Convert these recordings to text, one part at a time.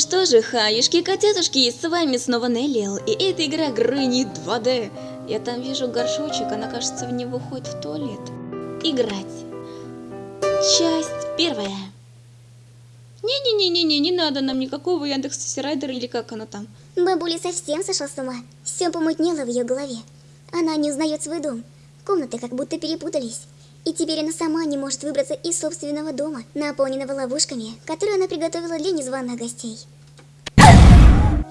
что же, хаюшки, котятушки, с вами снова Неллиэл, и это игра Грыни 2D. Я там вижу горшочек, она, кажется, в него ходит в туалет. Играть. Часть первая. Не-не-не-не-не, не надо нам никакого Яндекс Райдера или как оно там. Бабуля совсем сошла с ума. Все помутнело в ее голове. Она не узнает свой дом. Комнаты как будто перепутались. И теперь она сама не может выбраться из собственного дома, наполненного ловушками, которые она приготовила для незваных гостей.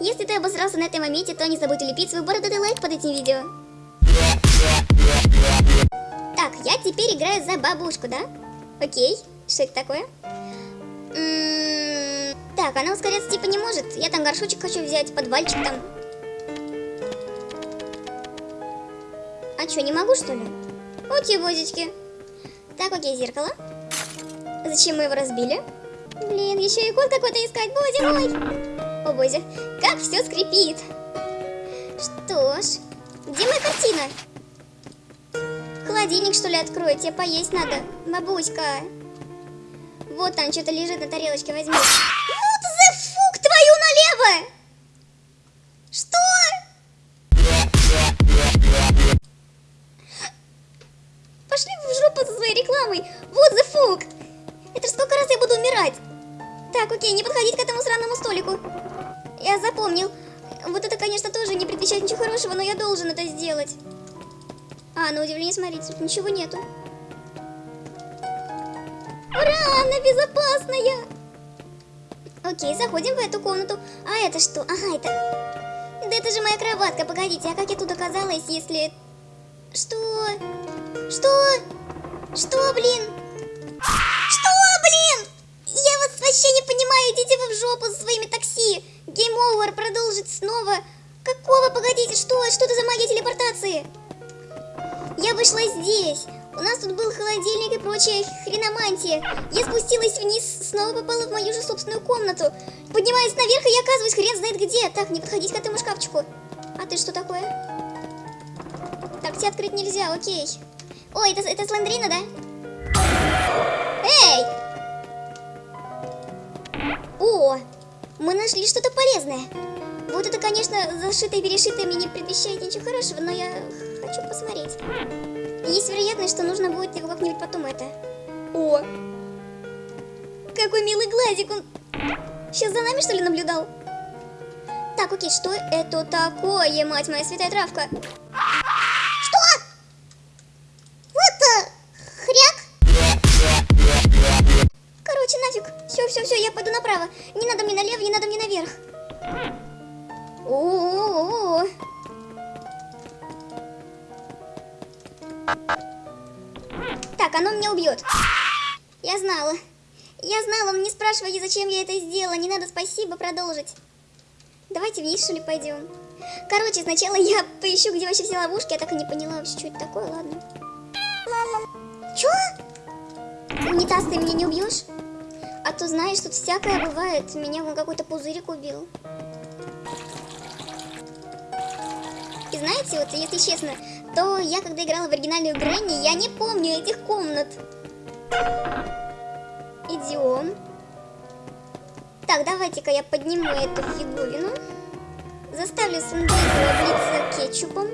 Если ты обосрался на этом моменте, то не забудь улепить свой бородатый лайк под этим видео. Так, я теперь играю за бабушку, да? Окей, что это такое? М-м, так, она ускоряться типа не может. Я там горшочек хочу взять, подвальчик там. А что, не могу что ли? Окей, бозички. Так, окей, зеркало. Зачем мы его разбили? Блин, еще и код какой-то искать, бози мой. О, бози, как все скрипит. Что ж, где моя картина? Холодильник, что ли, открою? Тебе поесть надо, бабуська. Вот там что-то лежит на тарелочке, возьми. Вот the fuck, твою налево! Должен это сделать. А, на удивление, смотрите, тут ничего нету. Ура, она безопасная! Окей, заходим в эту комнату. А это что? Ага, это... Да это же моя кроватка, погодите, а как я тут оказалась, если... Что? Что? Что, блин? Что, блин? Я вас вообще не понимаю, идите вы в жопу со своими такси. Game over, продолжить снова. Какого, погодите, что? Что это за магия телепортации? Я вышла здесь. У нас тут был холодильник и прочая хреномантия. Я спустилась вниз, снова попала в мою же собственную комнату. Поднимаюсь наверх, и я оказываюсь хрен знает где. Так, не подходить к этому шкафчику. А ты что такое? Так, тебе открыть нельзя, окей. Ой, это, это Слендрина, да? Эй! О, мы нашли что-то полезное. Вот это, конечно, зашитое перешитое мне не предвещает ничего хорошего, но я хочу посмотреть. Есть вероятность, что нужно будет его как-нибудь потом это... О! Какой милый глазик, он... Сейчас за нами, что ли, наблюдал? Так, окей, что это такое, мать моя святая травка? Все, все, я пойду направо. Не надо мне налево, не надо мне наверх. О-о-о. Так, оно меня убьет. Я знала. Я знала, не спрашивай, зачем я это сделала. Не надо, спасибо, продолжить. Давайте вниз, что ли, пойдем. Короче, сначала я поищу, где вообще все ловушки. Я так и не поняла вообще, что это такое, ладно. Чё? Унитаз, ты меня не убьешь? То знаешь, тут всякое бывает. Меня вон какой-то пузырик убил. И знаете, вот если честно, то я когда играла в оригинальную Грэнни, я не помню этих комнат. Идем. Так, давайте-ка я подниму эту фигурину. Заставлю Сандейку облиться кетчупом.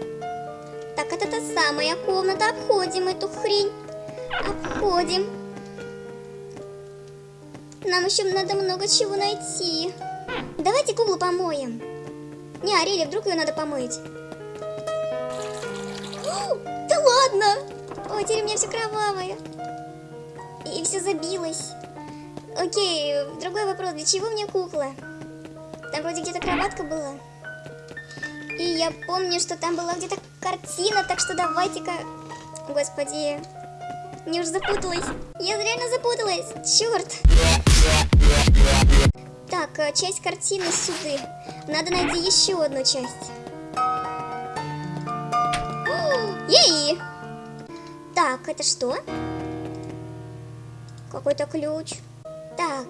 Так, это та самая комната. Обходим эту хрень. Обходим. Нам еще надо много чего найти. Давайте куклу помоем. Не, Арели, вдруг ее надо помыть. О, да ладно! Ой, теперь у меня все кровавое. И все забилось. Окей, другой вопрос. Для чего мне кукла? Там вроде где-то кроватка была. И я помню, что там была где-то картина, так что давайте-ка... Господи, мне уже запуталась. Я реально запуталась. Черт. Так, э, часть картины суды. Надо найти еще одну часть. Ей! Так, это что? Какой-то ключ. Так,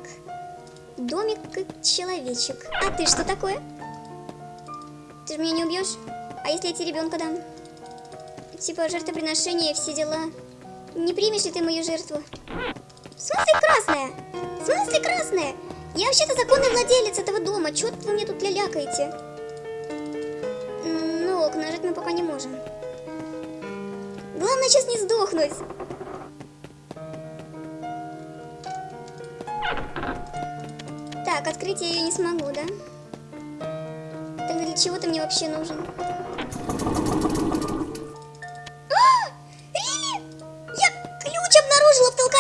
домик как человечек. А ты что такое? Ты же меня не убьешь? А если я тебе ребенка дам? Типа жертвоприношение и все дела. Не примешь ли ты мою жертву? В смысле красная? В смысле красная? Я вообще-то законный владелец этого дома. Чё вы мне тут лялякаете? Ну ок, нажать мы пока не можем. Главное сейчас не сдохнуть. Так, открыть я ее не смогу, да? Тогда для чего ты мне вообще нужен?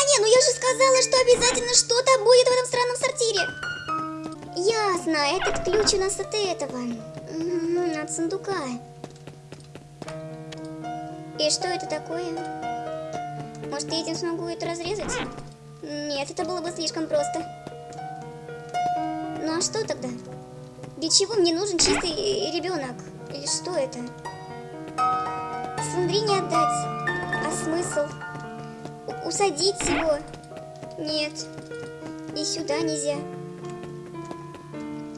Толкане, но я же сказала, что обязательно что-то будет в этом странном сортире. Ясно, этот ключ у нас от этого. Мгм, От сундука. И что это такое? Может, я этим смогу это разрезать? Нет, это было бы слишком просто. Ну а что тогда? Для чего мне нужен чистый ребенок? Или что это? Сандрине отдать. А смысл? Усадить его? Нет. И сюда нельзя.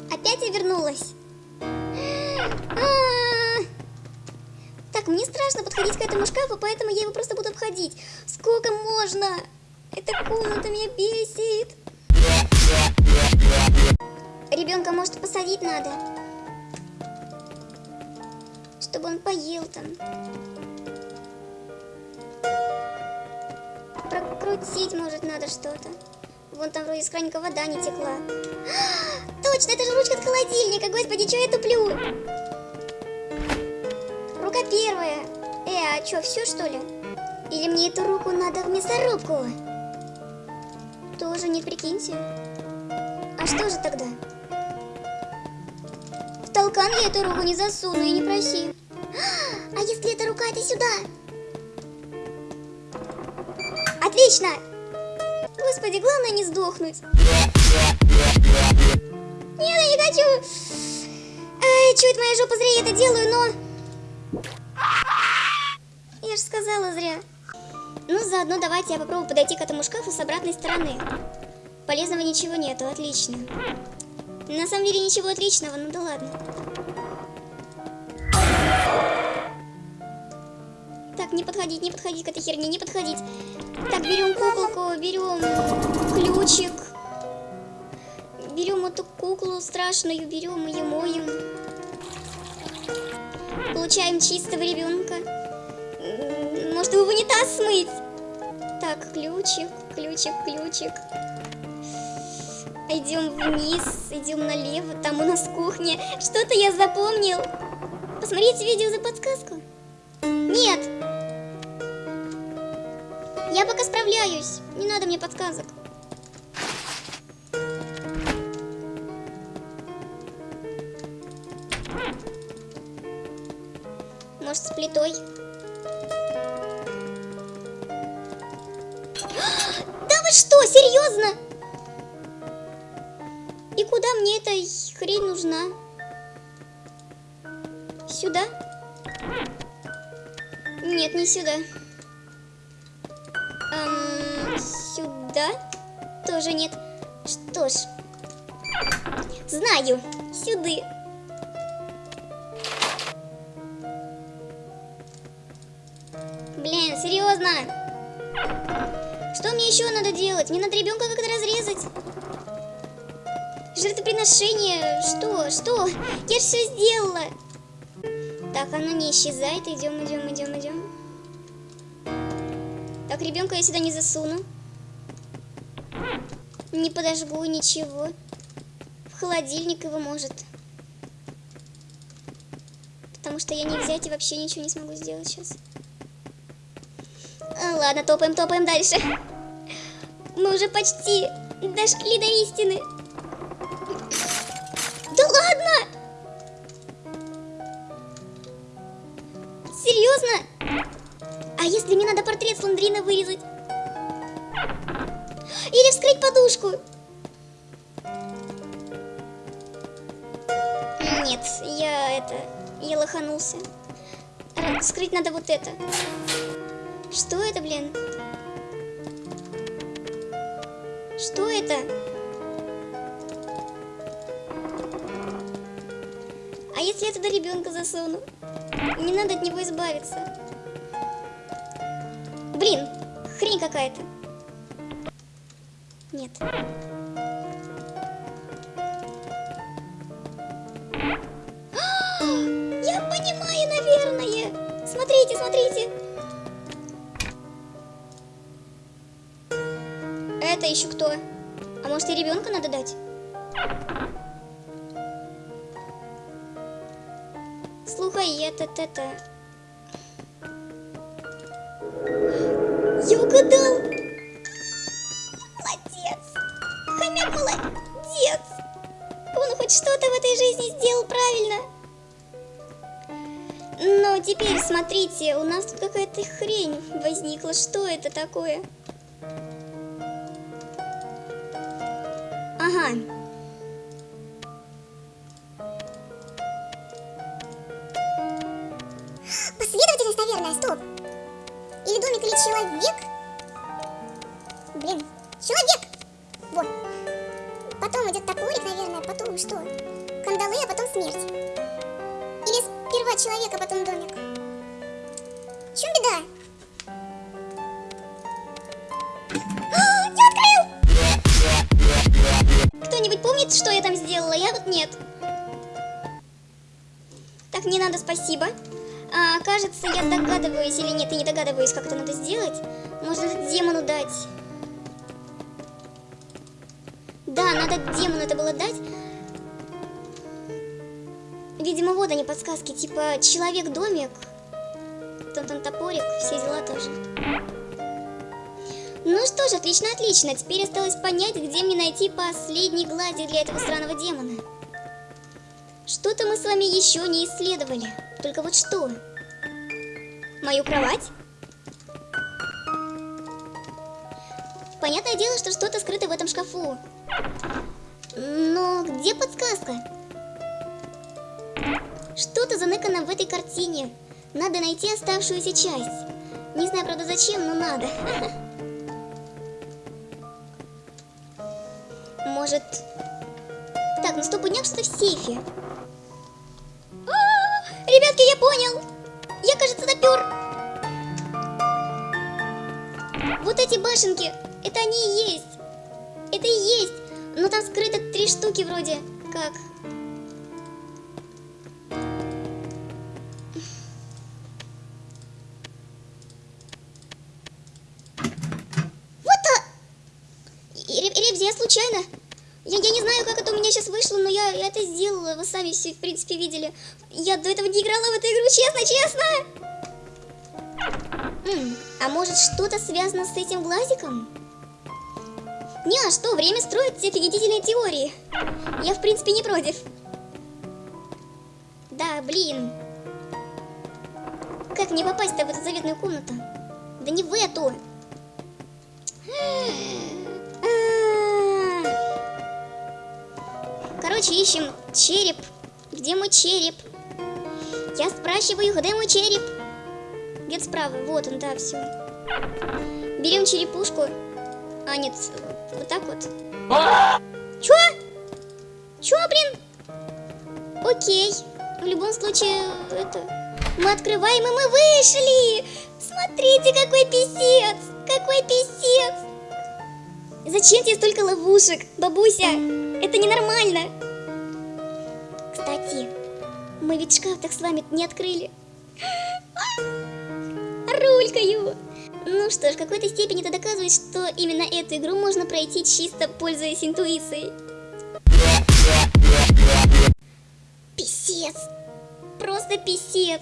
Опять я вернулась. А. Так, мне страшно подходить к этому шкафу, поэтому я его просто буду обходить. Сколько можно? Эта комната меня бесит. Ребенка, может, посадить надо? Чтобы он поел там. Прокрутить, может, надо что-то. Вон там вроде с краника вода не текла. А, точно, это же ручка от холодильника. Господи, что я туплю? Рука первая. Э, а что, все что ли? Или мне эту руку надо в мясорубку? Тоже нет, прикиньте. А что же тогда? В толкан я эту руку не засуну и не проси. А если эта рука, это сюда? Отлично! Господи, главное не сдохнуть. Нет, я не хочу. Ай, чуть моя жопа зря я это делаю, но... Я же сказала зря. Ну, заодно давайте я попробую подойти к этому шкафу с обратной стороны. Полезного ничего нету, отлично. На самом деле ничего отличного, ну да ладно. Так, не подходить, не подходить к этой херне, не подходить. Так, берем куколку, берем ключик. Берем эту куклу страшную, берем ее, моем. Получаем чистого ребенка. Может его в унитаз смыть? Так, ключик, ключик, ключик. Идем вниз, идем налево, там у нас кухня. Что-то я запомнил. Посмотрите видео за подсказку. Нет. Я пока справляюсь. Не надо мне подсказок. Может, с плитой? Да вы что, серьезно? И куда мне эта хрень нужна? Сюда? Нет, не сюда. Сюда? Тоже нет. Что ж. Знаю. Сюда. Блин, серьезно. Что мне еще надо делать? Мне надо ребенка как-то разрезать. Жертвоприношение. Что? Что? Я все сделала. Так, оно не исчезает. Идем, идем, идем, идем. Так, ребенка я сюда не засуну. Не подожгу ничего. В холодильник его может. Потому что я не взять и вообще ничего не смогу сделать сейчас. А, ладно, топаем, топаем дальше. Мы уже почти дошли до истины. Да ладно! Серьезно? А если мне надо портрет Сландрина вырезать? Или вскрыть подушку? Нет, я это... Я лоханулся. Р- Вскрыть надо вот это. Что это, блин? Что это? А если я туда ребенка засуну? Не надо от него избавиться. Блин, хрень какая-то нет. Я понимаю, наверное. Смотрите, смотрите. Это еще кто? А может и ребенка надо дать? Слухай, это-это-это. Я угадал! Какая-то хрень возникла. Что это такое? Ага. Кто-нибудь помнит, что я там сделала? Я вот нет. Так, не надо, спасибо. А, кажется, я догадываюсь или нет, я не догадываюсь, как это надо сделать. Можно демону дать. Да, надо демону это было дать. Видимо, вот они подсказки, типа человек-домик, там, там топорик, все дела тоже. Ну что ж, отлично, отлично. Теперь осталось понять, где мне найти последний глади для этого странного демона. Что-то мы с вами еще не исследовали. Только вот что? Мою кровать? Понятное дело, что что-то скрыто в этом шкафу. Но где подсказка? Что-то заныкано в этой картине. Надо найти оставшуюся часть. Не знаю, правда, зачем, но надо. Может... Так, ну стопудняк что-то в сейфе. А, Ребятки, я понял. Я, кажется, допер. Вот эти башенки, это они и есть. Это и есть. Но там скрыто три штуки вроде. Как? Вышло, но я это сделала. Вы сами все, в принципе, видели. Я до этого не играла в эту игру, честно, честно. М, а может, что-то связано с этим глазиком? Не, а что, время строит все офигительные теории. Я, в принципе, не против. Да, блин. Как мне попасть-то в эту заветную комнату? Да не в эту. Короче, ищем череп. Где мой череп? Я спрашиваю, где мой череп? Где-то справа. Вот он, да, все. Берем черепушку. А, нет, вот так вот. Чё? Чё, блин? Окей. В любом случае, это... Мы открываем, и мы вышли! Смотрите, какой писец! Какой писец! Зачем тебе столько ловушек, бабуся? Это ненормально. Ведь шкаф так с вами не открыли. Рулькаю. Ну что ж, в какой-то степени это доказывает, что именно эту игру можно пройти чисто пользуясь интуицией. Писец. Просто писец.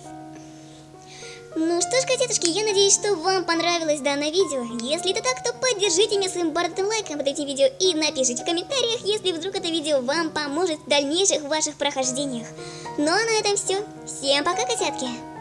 Ну что ж, котятушки, я надеюсь, что вам понравилось данное видео. Если это так, то поддержите меня своим бородатым лайком под этим видео и напишите в комментариях, если вдруг это видео вам поможет в дальнейших ваших прохождениях. Ну а на этом все. Всем пока, котятки!